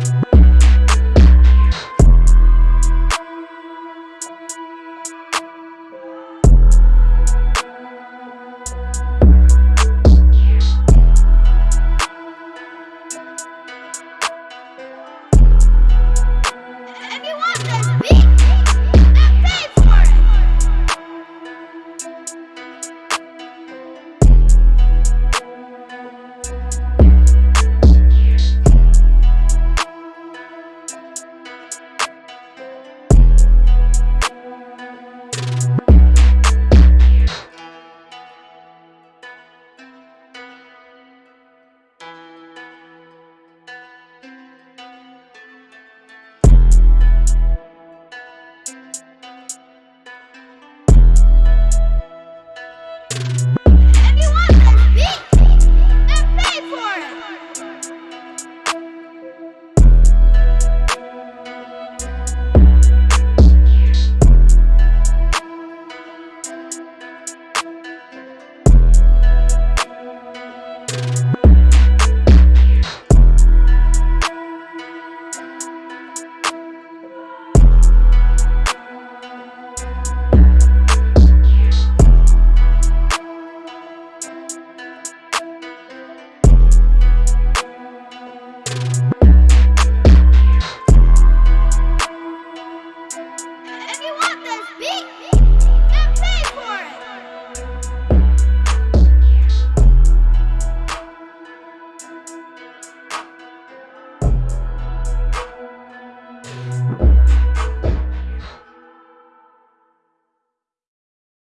you